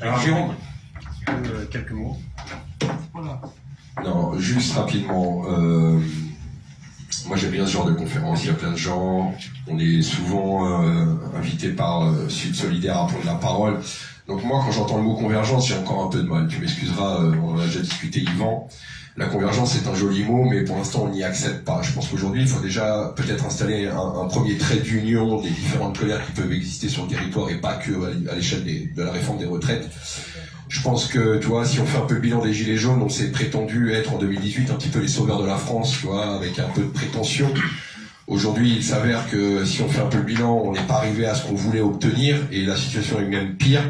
Alors Jérôme, quelques mots. Non, juste rapidement. Euh, moi j'aime bien ce genre de conférence, il y a plein de gens, on est souvent euh, invité par euh, Sud Solidaire à prendre la parole. Donc moi quand j'entends le mot convergence, j'ai encore un peu de mal. Tu m'excuseras, on en a déjà discuté Yvan. La convergence c'est un joli mot, mais pour l'instant on n'y accède pas. Je pense qu'aujourd'hui il faut déjà peut-être installer un, premier trait d'union des différentes colères qui peuvent exister sur le territoire et pas que à l'échelle de la réforme des retraites. Je pense que, tu vois, si on fait un peu le bilan des Gilets jaunes, on s'est prétendu être en 2018 un petit peu les sauveurs de la France, tu vois, avec un peu de prétention. Aujourd'hui, il s'avère que si on fait un peu le bilan, on n'est pas arrivé à ce qu'on voulait obtenir, et la situation est même pire.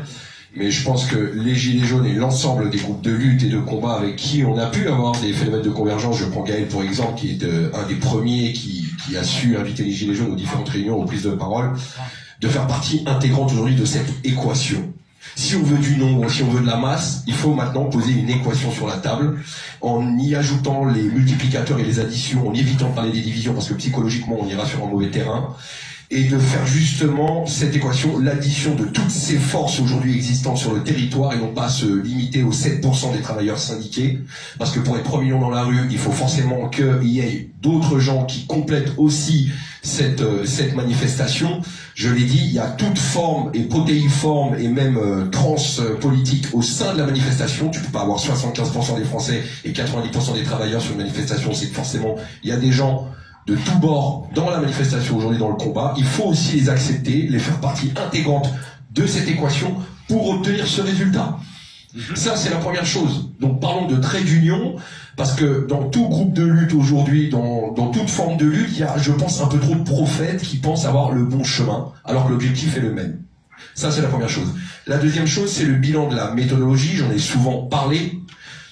Mais je pense que les Gilets jaunes et l'ensemble des groupes de lutte et de combat avec qui on a pu avoir des phénomènes de convergence, je prends Gaël pour exemple, qui est euh, un des premiers qui, qui a su inviter les Gilets jaunes aux différentes réunions, aux prises de parole, de faire partie intégrante aujourd'hui de cette équation. Si on veut du nombre, si on veut de la masse, il faut maintenant poser une équation sur la table en y ajoutant les multiplicateurs et les additions, en évitant de parler des divisions parce que psychologiquement on ira sur un mauvais terrain et de faire justement cette équation, l'addition de toutes ces forces aujourd'hui existantes sur le territoire et non pas se limiter aux 7% des travailleurs syndiqués, parce que pour être 3 millions dans la rue, il faut forcément qu'il y ait d'autres gens qui complètent aussi cette, euh, cette manifestation. Je l'ai dit, il y a toute forme et protéiforme et même euh, trans politique au sein de la manifestation. Tu peux pas avoir 75% des Français et 90% des travailleurs sur une manifestation. C'est que forcément, il y a des gens de tous bords dans la manifestation aujourd'hui, dans le combat. Il faut aussi les accepter, les faire partie intégrante de cette équation pour obtenir ce résultat. Mhm. Ça, c'est la première chose. Donc parlons de trait d'union, parce que dans tout groupe de lutte aujourd'hui, dans, dans, toute forme de lutte, il y a, je pense, un peu trop de prophètes qui pensent avoir le bon chemin, alors que l'objectif est le même. Ça, c'est la première chose. La deuxième chose, c'est le bilan de la méthodologie. J'en ai souvent parlé.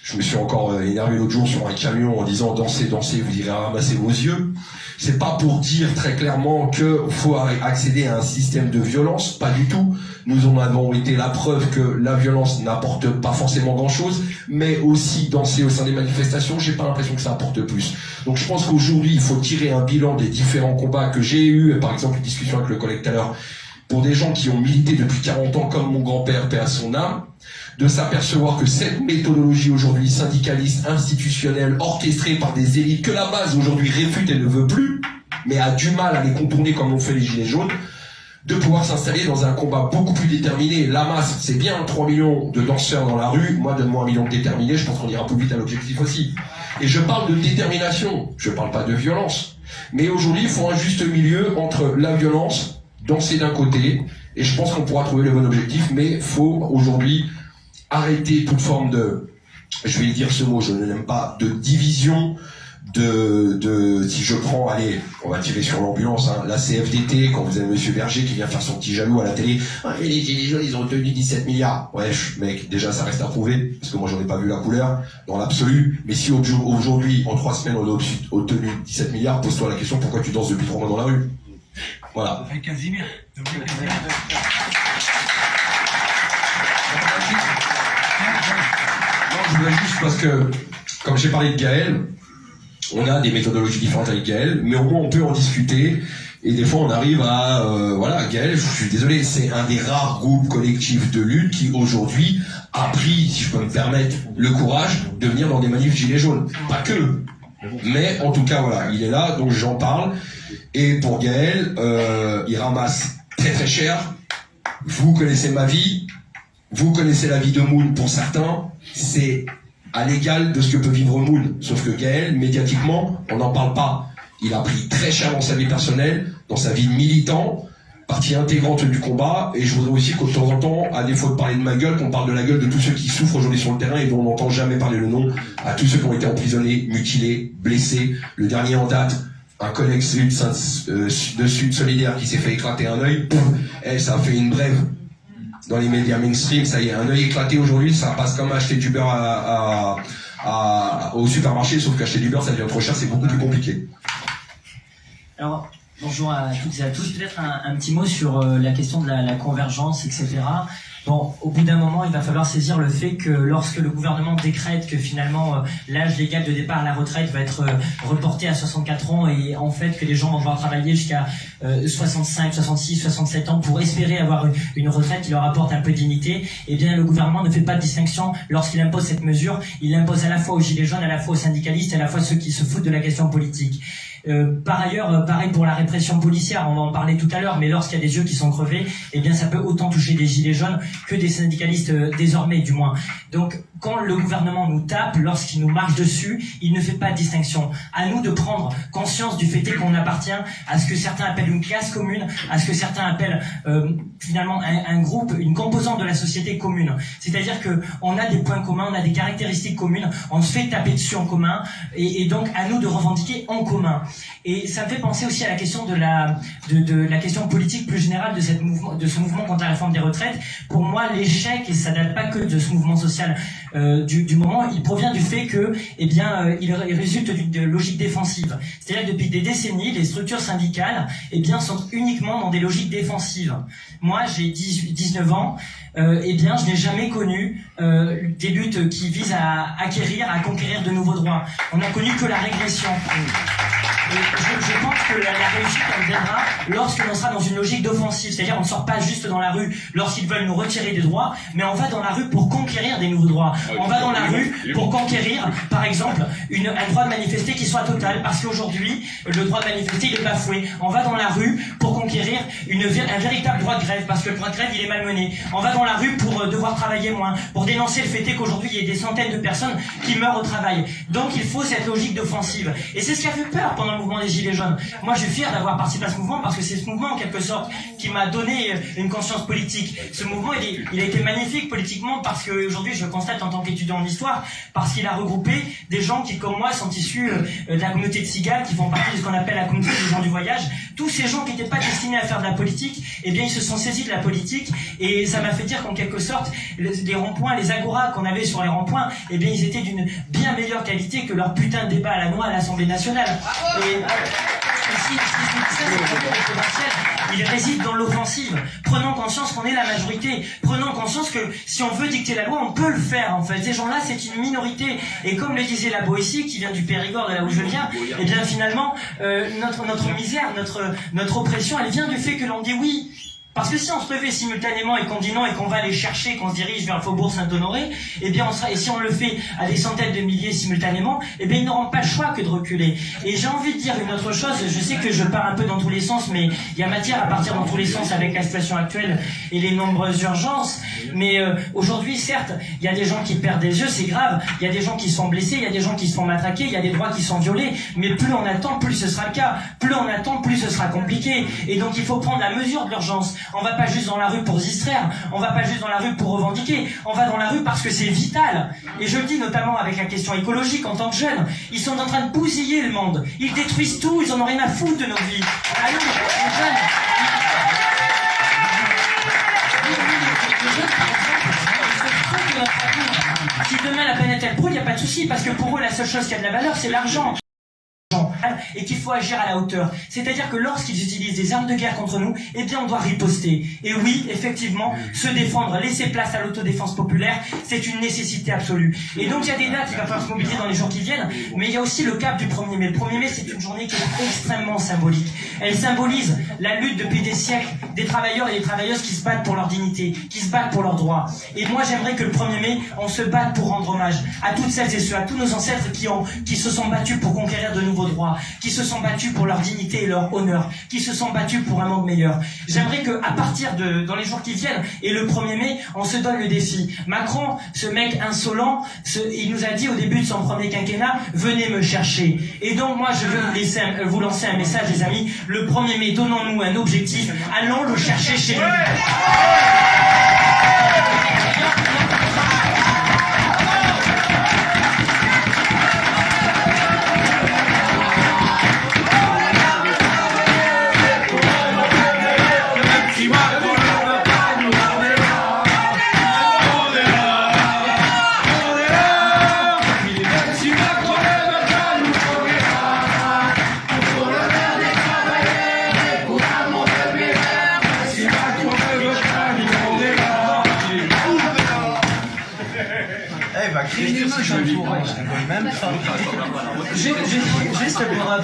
Je me suis encore euh, énervé l'autre jour sur un camion en disant dansez, dansez, vous irez ramasser vos yeux. C'est pas pour dire très clairement qu'il faut accéder à un système de violence, pas du tout. Nous en avons été la preuve que la violence n'apporte pas forcément grand-chose, mais aussi danser au sein des manifestations, j'ai pas l'impression que ça apporte plus. Donc je pense qu'aujourd'hui, il faut tirer un bilan des différents combats que j'ai eu, par exemple une discussion avec le collègue tout à l'heure, pour des gens qui ont milité depuis 40 ans, comme mon grand-père, père à son âme, de s'apercevoir que cette méthodologie aujourd'hui syndicaliste, institutionnelle, orchestrée par des élites que la base aujourd'hui réfute et ne veut plus, mais a du mal à les contourner comme l'ont fait les Gilets jaunes, de pouvoir s'installer dans un combat beaucoup plus déterminé. La masse, c'est bien 3 millions de danseurs dans la rue. Moi, donne-moi un million de déterminés, je pense qu'on ira plus vite à l'objectif aussi. Et je parle de détermination, je parle pas de violence. Mais aujourd'hui, il faut un juste milieu entre la violence, danser d'un côté, et je pense qu'on pourra trouver le bon objectif, mais faut aujourd'hui arrêter toute forme de, je vais dire ce mot, je ne l'aime pas, de division, de, de, si je prends, allez, on va tirer sur l'ambulance, hein, la CFDT, quand vous avez Monsieur Berger qui vient faire son petit jaloux à la télé, ah, les Gilets jaunes, ils ont obtenu 17 milliards. Ouais, mec, déjà, ça reste à prouver, parce que moi, j'en ai pas vu la couleur, dans l'absolu. Mais si aujourd'hui, en trois semaines, on a obtenu 17 milliards, pose-toi la question, pourquoi tu danses depuis trois mois dans la rue? Voilà. je parce que, comme j'ai parlé de Gaël, on a des méthodologies différentes avec Gaël, mais au moins on peut en discuter. Et des fois, on arrive à, euh, voilà, Gaël, je suis désolé, c'est un des rares groupes collectifs de lutte qui aujourd'hui a pris, si je peux me permettre, le courage de venir dans des manifs gilets jaunes. Pas que, mais en tout cas, voilà, il est là, donc j'en parle. Et pour Gaël, euh, il ramasse très très cher. Vous connaissez ma vie, vous connaissez la vie de Moon pour certains, c'est à l'égal de ce que peut vivre Moon. Sauf que Gaël, médiatiquement, on n'en parle pas. Il a pris très cher dans sa vie personnelle, dans sa vie de militant, partie intégrante du combat, et je voudrais aussi qu'au temps en temps, à défaut de parler de ma gueule, qu'on parle de la gueule de tous ceux qui souffrent aujourd'hui sur le terrain et dont on n'entend jamais parler le nom, à tous ceux qui ont été emprisonnés, mutilés, blessés. Le dernier en date, un collègue de Sud Solidaire qui s'est fait éclater un œil, et eh, ça a fait une brève dans les médias mainstream, ça y est, un œil éclaté aujourd'hui, ça passe comme acheter du beurre à, au supermarché, sauf qu'acheter du beurre, ça devient trop cher, c'est beaucoup plus compliqué. Alors, bonjour à toutes et à tous. Peut-être un, petit mot sur euh, la question de la, convergence, etc. Bon, au bout d'un moment, il va falloir saisir le fait que lorsque le gouvernement décrète que finalement euh, l'âge légal de départ à la retraite va être euh, reporté à 64 ans et en fait que les gens vont devoir travailler jusqu'à 65, 66, 67 ans pour espérer avoir une, retraite qui leur apporte un peu de dignité, eh bien le gouvernement ne fait pas de distinction lorsqu'il impose cette mesure. Il l'impose à la fois aux gilets jaunes, à la fois aux syndicalistes, à la fois ceux qui se foutent de la question politique. Euh, par ailleurs, euh, pareil pour la répression policière, on va en parler tout à l'heure, mais lorsqu'il y a des yeux qui sont crevés, eh bien ça peut autant toucher des gilets jaunes que des syndicalistes euh, désormais du moins. Donc quand le gouvernement nous tape, lorsqu'il nous marche dessus, il ne fait pas de distinction. À nous de prendre conscience du fait qu'on appartient à ce que certains appellent une classe commune, à ce que certains appellent finalement un, groupe, une composante de la société commune. C'est-à-dire que on a des points communs, on a des caractéristiques communes, on se fait taper dessus en commun, et donc à nous de revendiquer en commun. Et ça me fait penser aussi à la question de la, de, la question politique plus générale de, cette mouvement, de ce mouvement contre la réforme des retraites. Pour moi, l'échec, et ça date pas que de ce mouvement social euh, du, moment, il provient du fait que, eh bien, euh, il, résulte d'une logique défensive. C'est-à-dire que depuis des décennies, les structures syndicales, eh bien, sont uniquement dans des logiques défensives. Moi, j'ai 19 ans, euh, eh bien, je n'ai jamais connu des luttes qui visent à acquérir, à conquérir de nouveaux droits. On n'a connu que la régression. Et je, je, pense que la, la réussite, elle viendra lorsque l'on sera dans une logique d'offensive. C'est-à-dire, on ne sort pas juste dans la rue lorsqu'ils veulent nous retirer des droits, mais on va dans la rue pour conquérir des nouveaux droits. Ah on va dans la rue pour conquérir, par exemple, une, un droit de manifester qui soit total, parce qu'aujourd'hui, le droit de manifester, il est bafoué. On va dans la rue pour conquérir une, un véritable droit de grève, parce que le droit de grève, il est malmené. On va dans la rue pour euh, devoir travailler moins, pour dénoncer le fait qu'aujourd'hui, il y ait des centaines de personnes qui meurent au travail. Donc, il faut cette logique d'offensive. Et c'est ce qui a fait peur pendant le mouvement des Gilets jaunes. Moi, je suis fier d'avoir participé à ce mouvement parce que c'est ce mouvement, en quelque sorte, qui m'a donné euh, une conscience politique. Ce mouvement, il, a été magnifique politiquement parce qu'aujourd'hui, je constate en tant qu'étudiant en histoire, parce qu'il a regroupé des gens qui, comme moi, sont issus euh, de la communauté de Cigales, qui font partie de ce qu'on appelle la communauté des gens du voyage. Tous ces gens qui n'étaient pas destinés à faire de la politique, eh bien, ils se sont saisis de la politique et ça m'a fait dire qu'en quelque sorte, les, ronds-points, les agoras qu'on avait sur les ronds-points, eh bien, ils étaient d'une bien meilleure qualité que leur putain de débat à la noix à l'Assemblée nationale. Il réside dans l'offensive. Prenons conscience qu'on est la majorité. Prenons conscience que si on veut dicter la loi, on peut le faire en fait. Ces gens-là, c'est une minorité. Et comme le disait la Boétie, qui vient du Périgord, de là où je viens, eh bien finalement, euh, notre, misère, notre oppression, elle vient du fait que l'on dit oui, parce que si on se levait simultanément et qu'on dit non et qu'on va aller chercher, qu'on se dirige vers le faubourg Saint-Honoré, eh bien on sera, et si on le fait à des centaines de milliers simultanément, eh bien ils n'auront pas le choix que de reculer. Et j'ai envie de dire une autre chose, je sais que je pars un peu dans tous les sens, mais il y a matière à partir dans tous les sens avec la situation actuelle et les nombreuses urgences. Mais euh, aujourd'hui, certes, il y a des gens qui perdent des yeux, c'est grave, il y a des gens qui sont blessés, il y a des gens qui se font matraquer, il y a des droits qui sont violés, mais plus on attend, plus ce sera le cas. Plus on attend, plus ce sera compliqué. Et donc il faut prendre la mesure de l'urgence. On va pas juste dans la rue pour se distraire, on va pas juste dans la rue pour revendiquer, on va dans la rue parce que c'est vital. Et je le dis notamment avec la question écologique en tant que jeunes. Ils sont en train de bousiller le monde. Ils détruisent tout, ils en ont rien à foutre de nos vies. Les jeunes. Si demain la planète elle brûle, il n'y a pas de souci, parce que pour eux la seule chose qui a de la valeur, c'est l'argent et qu'il faut agir à la hauteur. C'est-à-dire que lorsqu'ils utilisent des armes de guerre contre nous, eh bien on doit riposter. Et oui, effectivement, se défendre, laisser place à l'autodéfense populaire, c'est une nécessité absolue. Et donc il y a des dates qui va falloir se mobiliser dans les jours qui viennent, mais il y a aussi le cap du 1er mai. Le 1er mai, c'est une journée qui est extrêmement symbolique. Elle symbolise la lutte depuis des siècles des travailleurs et des travailleuses qui se battent pour leur dignité, qui se battent pour leurs droits. Et moi, j'aimerais que le 1er mai, on se batte pour rendre hommage à toutes celles et ceux, à tous nos ancêtres qui ont, qui se sont battus pour conquérir de nouveaux droits, qui se sont battus pour leur dignité et leur honneur, qui se sont battus pour un monde meilleur. J'aimerais que, à partir de, dans les jours qui viennent, et le 1er mai, on se donne le défi. Macron, ce mec insolent, il nous a dit au début de son premier quinquennat, venez me chercher. Et donc, moi, je veux vous, lancer un message, les amis. Le 1er mai, donnons-nous un objectif. Allons le chercher chez nous. Va créer. Juste, pour,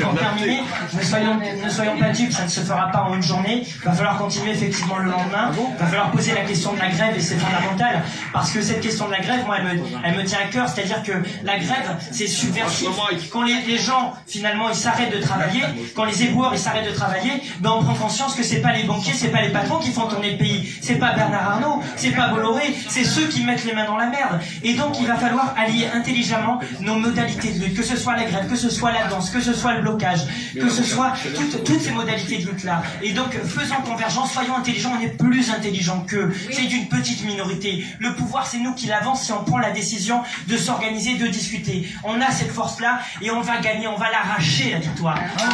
pour terminer, ne soyons, ne soyons pas dupes, ça ne se fera pas en une journée. Il va falloir continuer effectivement le lendemain. Il va falloir poser la question de la grève et c'est fondamental. Parce que cette question de la grève, moi, elle me, elle me tient à cœur. C'est-à-dire que la grève, c'est subversif. Quand les, les gens, finalement, ils s'arrêtent de travailler, quand les éboueurs, ils s'arrêtent de travailler, ben on prend conscience que c'est pas les banquiers, c'est pas les patrons qui font tourner le pays. C'est pas Bernard Arnault, c'est pas Bolloré, c'est ceux qui mettent les mains dans la merde. Et donc, il va falloir allier intelligemment nos modalités de lutte, que ce soit la grève, que ce soit la danse, que ce soit le blocage, que ce soit toutes, toutes ces modalités de lutte-là. Et donc, faisons convergence, soyons intelligents, on est plus intelligents qu'eux. C'est d'une petite minorité. Le pouvoir, c'est nous qui l'avance si on prend la décision de s'organiser, de discuter. On a cette force-là et on va gagner, on va l'arracher, la victoire. Rien.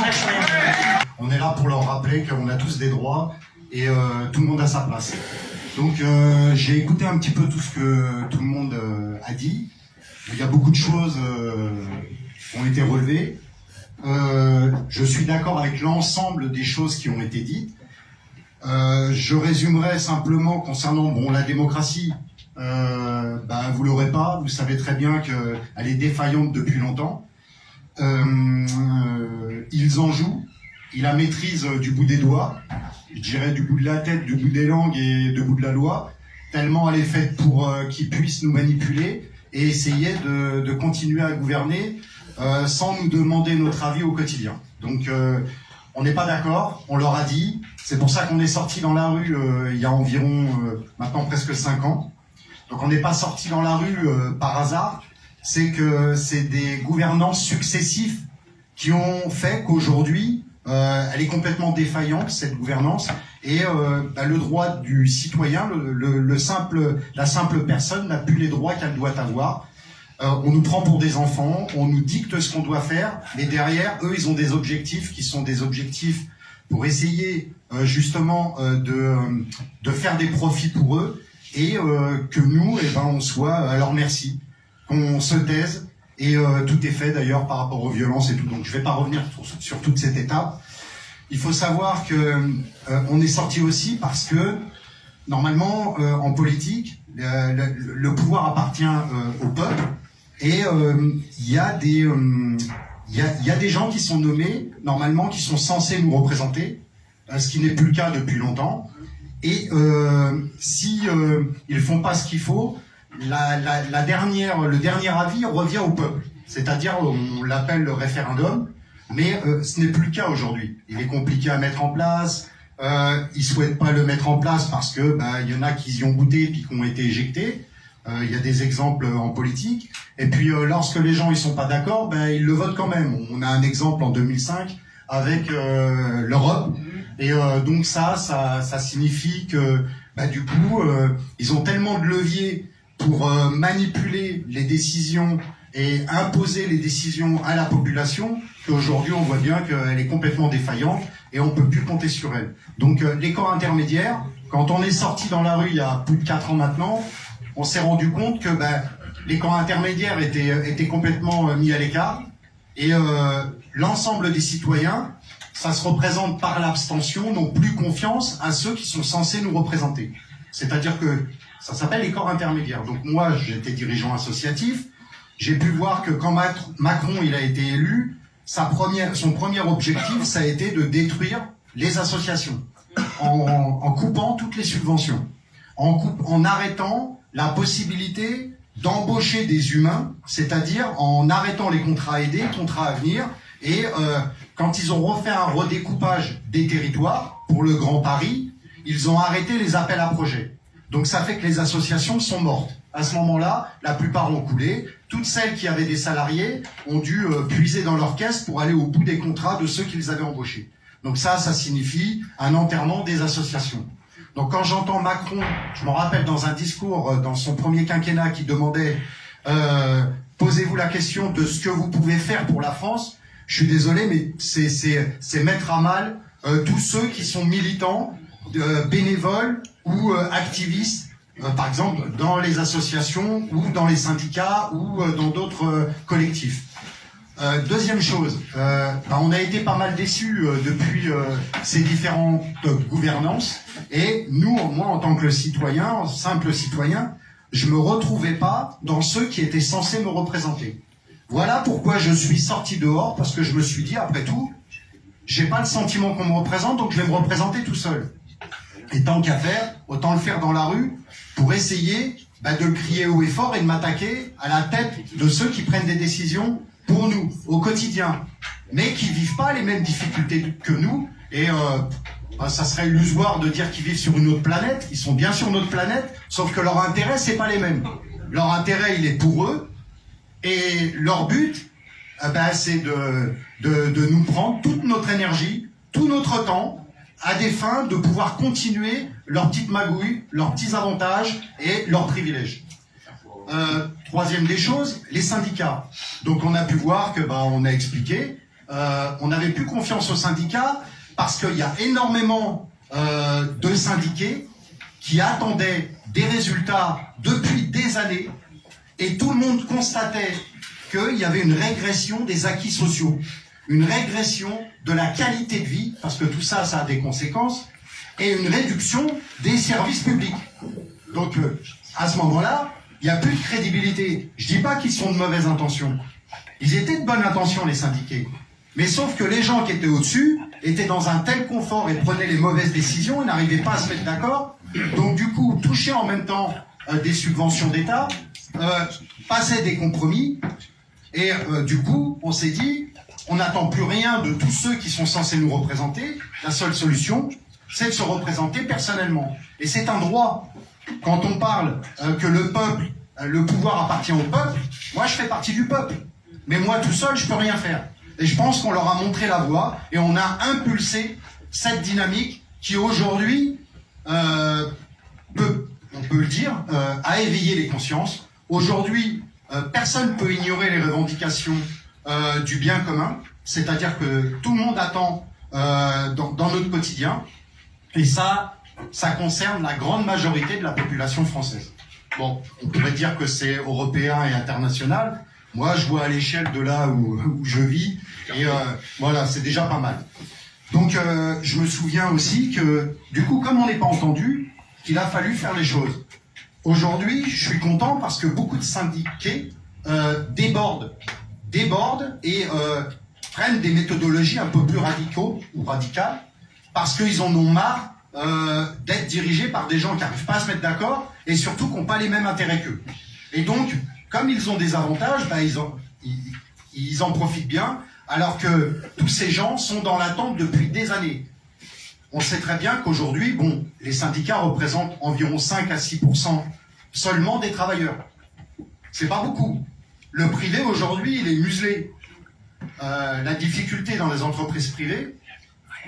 On est là pour leur rappeler qu'on a tous des droits et euh, tout le monde a sa place. Donc euh, j'ai écouté un petit peu tout ce que tout le monde euh, a dit. Il y a beaucoup de choses euh, qui ont été relevées. Je suis d'accord avec l'ensemble des choses qui ont été dites. Je résumerai simplement concernant bon la démocratie. Euh, ben, vous l'aurez pas. Vous savez très bien qu'elle est défaillante depuis longtemps. Ils en jouent. Ils la maîtrisent du bout des doigts. Je dirais du bout de la tête, du bout des langues et du bout de la loi. Tellement elle est faite pour euh, qu'ils puissent nous manipuler et essayer de, continuer à gouverner euh, sans nous demander notre avis au quotidien. Donc euh, on n'est pas d'accord, on leur a dit. C'est pour ça qu'on est sorti dans la rue il y a environ maintenant presque cinq ans. Donc on n'est pas sorti dans la rue par hasard. C'est que c'est des gouvernances successifs qui ont fait qu'aujourd'hui euh, elle est complètement défaillante cette gouvernance et euh, bah, le droit du citoyen, le, le- le simple, la simple personne n'a plus les droits qu'elle doit avoir. Euh, on nous prend pour des enfants, on nous dicte ce qu'on doit faire, mais derrière, eux, ils ont des objectifs qui sont des objectifs pour essayer euh, justement euh, de, euh, de faire des profits pour eux et que nous, eh ben, on soit à leur merci, qu'on se taise. Et euh, tout est fait d'ailleurs par rapport aux violences et tout. Donc je vais pas revenir sur, toute cette étape. Il faut savoir que euh, on est sorti aussi parce que normalement euh, en politique, le, pouvoir appartient au peuple et il y a des il y, a, des gens qui sont nommés normalement qui sont censés nous représenter, ce qui n'est plus le cas depuis longtemps. Et euh, si ils font pas ce qu'il faut, la, la, la dernière, le dernier avis revient au peuple. C'est-à-dire, on l'appelle le référendum, mais euh, ce n'est plus le cas aujourd'hui. Il est compliqué à mettre en place. Euh, ils souhaitent pas le mettre en place parce que bah, il y en a qui y ont goûté puis qui ont été éjectés. Euh, Il y a des exemples en politique. Et puis, euh, lorsque les gens ils sont pas d'accord, ben ils le votent quand même. On a un exemple en 2005 avec euh, l'Europe. Et euh, donc ça, ça, ça signifie que bah, du coup, euh, ils ont tellement de leviers pour euh, manipuler les décisions et imposer les décisions à la population qu'aujourd'hui on voit bien qu'elle est complètement défaillante et on peut plus compter sur elle. Donc euh, les corps intermédiaires, quand on est sorti dans la rue il y a plus de quatre ans maintenant, on s'est rendu compte que ben, les camps intermédiaires étaient, étaient complètement euh, mis à l'écart et euh, l'ensemble des citoyens, ça se représente par l'abstention, n'ont plus confiance à ceux qui sont censés nous représenter. C'est-à-dire que ça s'appelle les corps intermédiaires. Donc moi, j'étais dirigeant associatif, j'ai pu voir que quand Mac- Macron a été élu, son premier objectif, ça a été de détruire les associations en, coupant toutes les subventions, en arrêtant la possibilité d'embaucher des humains, c'est-à-dire en arrêtant les contrats aidés, contrats à venir, et euh, quand ils ont refait un redécoupage des territoires pour le Grand Paris, ils ont arrêté les appels à projets. Donc ça fait que les associations sont mortes. À ce moment-là, la plupart ont coulé. Toutes celles qui avaient des salariés ont dû euh, puiser dans leur caisse pour aller au bout des contrats de ceux qu'ils avaient embauchés. Donc ça, ça signifie un enterrement des associations. Donc quand j'entends Macron, je me rappelle dans un discours euh, dans son premier quinquennat qui demandait euh, posez-vous la question de ce que vous pouvez faire pour la France. Je suis désolé, mais c'est mettre à mal euh, tous ceux qui sont militants, bénévoles ou euh, activistes, euh, par exemple dans les associations ou dans les syndicats ou euh, dans d'autres collectifs. Deuxième chose, bah, on a été pas mal déçus depuis ces différentes gouvernances et nous, moi en tant que citoyen, simple citoyen, je me retrouvais pas dans ceux qui étaient censés me représenter. Voilà pourquoi je suis sorti dehors, parce que je me suis dit, après tout, j'ai pas le sentiment qu'on me représente, donc je vais me représenter tout seul. Et tant qu'à faire, autant le faire dans la rue pour essayer bah, de crier haut et fort et de m'attaquer à la tête de ceux qui prennent des décisions pour nous, au quotidien, mais qui vivent pas les mêmes difficultés que nous. Et euh, bah, ça serait illusoire de dire qu'ils vivent sur une autre planète. Ils sont bien sur notre planète, sauf que leur intérêt, c'est pas les mêmes. Leur intérêt, il est pour eux, et leur but, eh ben, c'est de nous prendre toute notre énergie, tout notre temps, à des fins de pouvoir continuer leurs petites magouilles, leurs petits avantages et leurs privilèges. Euh, troisième des choses, les syndicats. Donc on a pu voir que, bah, on a expliqué, euh, on n'avait plus confiance aux syndicats parce qu'il y a énormément euh, de syndiqués qui attendaient des résultats depuis des années et tout le monde constatait qu'il y avait une régression des acquis sociaux, une régression de la qualité de vie, parce que tout ça, ça a des conséquences, et une réduction des services publics. Donc, euh, à ce moment-là, il n'y a plus de crédibilité. Je dis pas qu'ils sont de mauvaises intentions. Ils étaient de bonne intention, les syndiqués. Mais sauf que les gens qui étaient au-dessus étaient dans un tel confort et prenaient les mauvaises décisions et n'arrivaient pas à se mettre d'accord. Donc, du coup, toucher en même temps euh, des subventions d'État, euh, passaient des compromis, et euh, du coup, on s'est dit, on n'attend plus rien de tous ceux qui sont censés nous représenter. La seule solution, c'est de se représenter personnellement. Et c'est un droit. Quand on parle euh, que le peuple, euh, le pouvoir appartient au peuple, moi je fais partie du peuple. Mais moi tout seul, je peux rien faire. Et je pense qu'on leur a montré la voie et on a impulsé cette dynamique qui aujourd'hui euh, peut, on peut le dire, a éveillé les consciences. Aujourd'hui, personne ne peut ignorer les revendications euh, du bien commun, c'est-à-dire que tout le monde attend euh, dans, notre quotidien, et ça, ça concerne la grande majorité de la population française. Bon, on pourrait dire que c'est européen et international. Moi, je vois à l'échelle de là où, je vis, et euh, voilà, c'est déjà pas mal. Donc, je me souviens aussi que, du coup, comme on n'est pas entendu, qu'il a fallu faire les choses. Aujourd'hui, je suis content parce que beaucoup de syndiqués débordent, débordent et euh, prennent des méthodologies un peu plus radicaux ou radicales parce qu'ils en ont marre euh, d'être dirigés par des gens qui n'arrivent pas à se mettre d'accord et surtout qui n'ont pas les mêmes intérêts qu'eux. Et donc, comme ils ont des avantages, bah, ils, en, profitent bien, alors que tous ces gens sont dans l'attente depuis des années. On sait très bien qu'aujourd'hui, bon, les syndicats représentent environ 5 à 6 seulement des travailleurs. C'est pas beaucoup. Le privé aujourd'hui, il est muselé. Euh, la difficulté dans les entreprises privées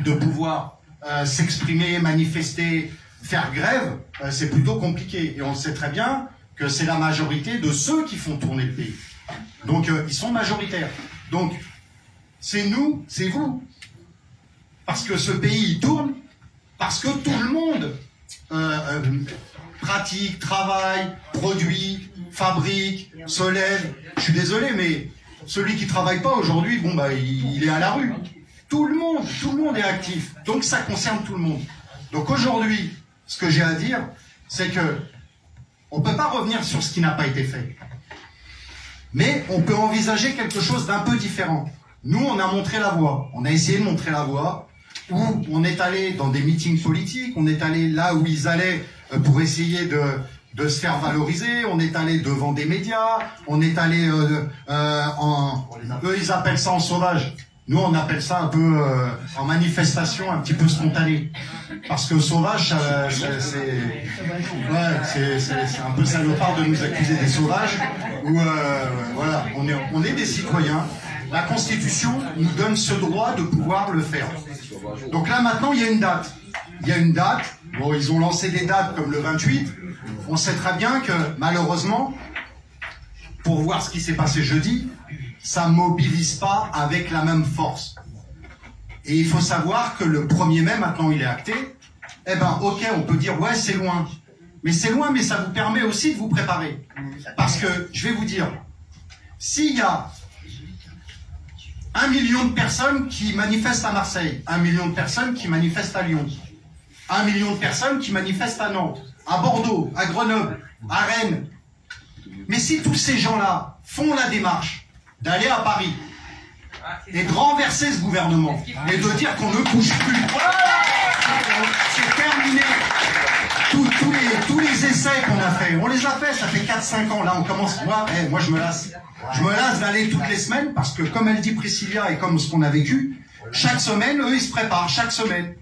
de pouvoir euh, s'exprimer, manifester, faire grève, euh, c'est plutôt compliqué. Et on sait très bien que c'est la majorité de ceux qui font tourner le pays. Donc ils sont majoritaires. Donc c'est nous, c'est vous. Parce que ce pays tourne, parce que tout le monde pratique, travaille, produit, fabrique, se lève. Je suis désolé, mais celui qui travaille pas aujourd'hui, bon bah il, est à la rue. Tout le monde, tout le monde est actif. Donc ça concerne tout le monde. Donc aujourd'hui, ce que j'ai à dire, c'est que on peut pas revenir sur ce qui n'a pas été fait. Mais on peut envisager quelque chose d'un peu différent. Nous, on a montré la voie. On a essayé de montrer la voie où on est allé dans des meetings politiques, on est allé là où ils allaient euh, pour essayer de, de se faire valoriser, on est allé devant des médias, on est allé euh, euh, en... Eux, ils appellent ça en sauvage. Nous, on appelle ça un peu euh, en manifestation un petit peu spontanée. Parce que sauvage, c'est ouais, un peu salopard de nous accuser des sauvages. Euh, voilà, on est des citoyens. La Constitution nous donne ce droit de pouvoir le faire. Donc là, maintenant, il y a une date. Il y a une date. Ils ont lancé des dates comme le 28. On sait très bien que, malheureusement, pour voir ce qui s'est passé jeudi, ça mobilise pas avec la même force. Et il faut savoir que le 1er mai, maintenant il est acté, eh ben ok, on peut dire ouais c'est loin. Mais c'est loin, mais ça vous permet aussi de vous préparer. Parce que, je vais vous dire, s'il y a un million de personnes qui manifestent à Marseille, un million de personnes qui manifestent à Lyon, un million de personnes qui manifestent à Nantes, à Bordeaux, à Grenoble, à Rennes, Mais si tous ces gens-là font la démarche d'aller à Paris et de renverser ce gouvernement et de dire qu'on ne bouge plus, c'est terminé. Tous, les essais qu'on a fait, on les a fait, ça fait 4-5 ans. Là, on commence. Moi, eh, moi, je me lasse. Je me lasse d'aller toutes les semaines parce que, comme elle dit Priscilla et comme ce qu'on a vécu, chaque semaine, eux, ils se préparent, chaque semaine.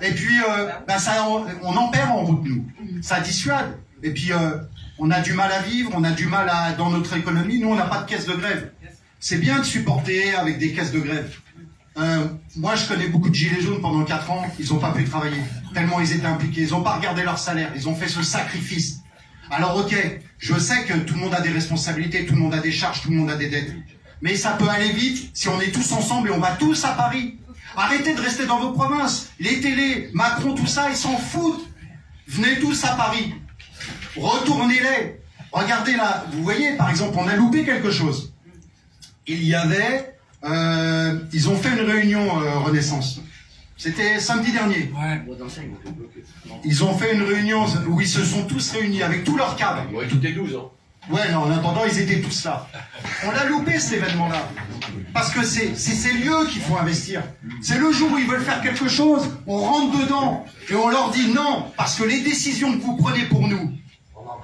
Et puis, euh, bah, ça, on, en perd en route, nous. Ça dissuade. Et puis, euh, on a du mal à vivre, on a du mal à, dans notre économie. Nous, on n'a pas de caisse de grève. C'est bien de supporter avec des caisses de grève. Euh, moi, je connais beaucoup de gilets jaunes pendant 4 ans, ils n'ont pas pu travailler, tellement ils étaient impliqués. Ils n'ont pas regardé leur salaire, ils ont fait ce sacrifice. Alors, ok, je sais que tout le monde a des responsabilités, tout le monde a des charges, tout le monde a des dettes. Mais ça peut aller vite si on est tous ensemble et on va tous à Paris. Arrêtez de rester dans vos provinces. Les télés, Macron, tout ça, ils s'en foutent. Venez tous à Paris. Retournez-les. Regardez là, vous voyez, par exemple, on a loupé quelque chose. Il y avait, euh, ils ont fait une réunion euh, Renaissance. C'était samedi dernier. Ils ont fait une réunion où ils se sont tous réunis avec tous leurs cadres. Ouais, toutes les 12 ans. Ouais, non, en attendant, ils étaient tous là. On a loupé cet événement-là. Parce que c'est ces lieux qu'il faut investir. C'est le jour où ils veulent faire quelque chose, on rentre dedans et on leur dit non, parce que les décisions que vous prenez pour nous,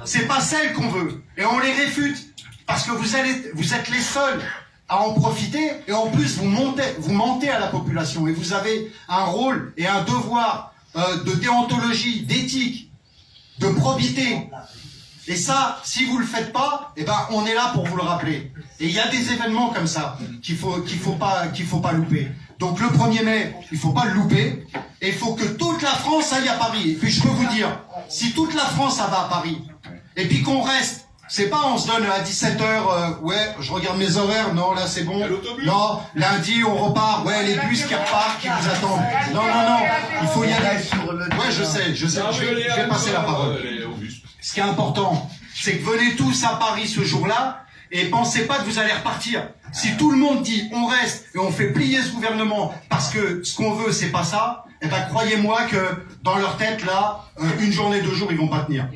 c'est pas celles qu'on veut. Et on les réfute. Parce que vous, êtes les seuls à en profiter et en plus vous montez, mentez à la population et vous avez un rôle et un devoir euh, de déontologie, d'éthique, de probité. Et ça, si vous le faites pas, eh ben on est là pour vous le rappeler. Et il y a des événements comme ça qu'il faut qu'il faut pas qu'il faut pas louper. Donc le 1er mai, il faut pas le louper. Et il faut que toute la France aille à Paris. Et puis je peux vous dire, si toute la France ça va à Paris, et puis qu'on reste, c'est pas on se donne à 17h, ouais, je regarde mes horaires, non là c'est bon. Non, lundi on repart, ouais les bus qui repartent, qui vous attendent. Non, non, non, il faut y aller. Ouais, je sais, je sais, je vais, je vais passer la parole. Ce qui est important, c'est que venez tous à Paris ce jour-là et pensez pas que vous allez repartir. Si tout le monde dit on reste et on fait plier ce gouvernement parce que ce qu'on veut c'est pas ça, eh ben croyez-moi que dans leur tête là, euh, une journée, deux jours ils vont pas tenir.